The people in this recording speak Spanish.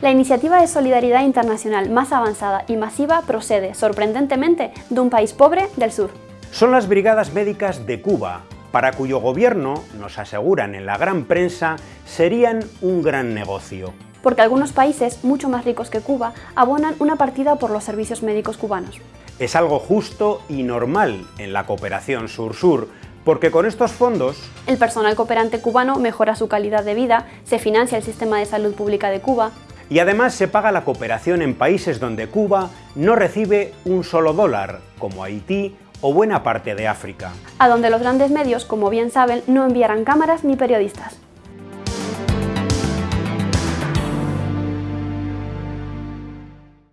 La iniciativa de solidaridad internacional más avanzada y masiva procede, sorprendentemente, de un país pobre del sur. Son las Brigadas Médicas de Cuba, para cuyo gobierno, nos aseguran en la gran prensa, serían un gran negocio. Porque algunos países, mucho más ricos que Cuba, abonan una partida por los servicios médicos cubanos. Es algo justo y normal en la cooperación sur-sur, porque con estos fondos... El personal cooperante cubano mejora su calidad de vida, se financia el sistema de salud pública de Cuba, y además se paga la cooperación en países donde Cuba no recibe un solo dólar, como Haití o buena parte de África. A donde los grandes medios, como bien saben, no enviarán cámaras ni periodistas.